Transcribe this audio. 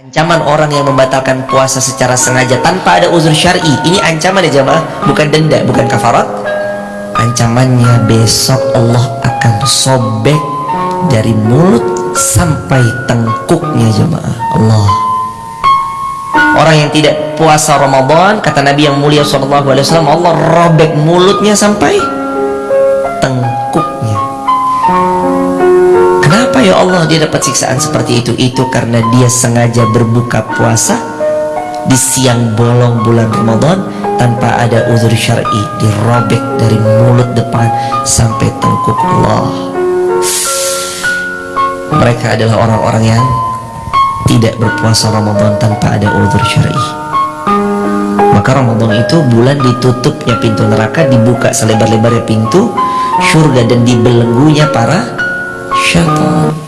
Ancaman orang yang membatalkan puasa secara sengaja tanpa ada uzur syar'i. Ini ancaman ya jamaah, bukan denda, bukan kafarat. Ancamannya besok Allah akan sobek dari mulut sampai tengkuknya jamaah. Allah. Orang yang tidak puasa Ramadan, kata Nabi yang mulia wasallam, Allah robek mulutnya sampai tengkuknya. Allah dia dapat siksaan seperti itu? Itu karena dia sengaja berbuka puasa di siang bolong bulan Ramadan tanpa ada uzur syar'i dirobek dari mulut depan sampai tengkuk Allah. Mereka adalah orang-orang yang tidak berpuasa Ramadan tanpa ada uzur syar'i. Maka Ramadan itu bulan ditutupnya pintu neraka, dibuka selebar-lebarnya pintu surga dan dibelenggunya para syaitan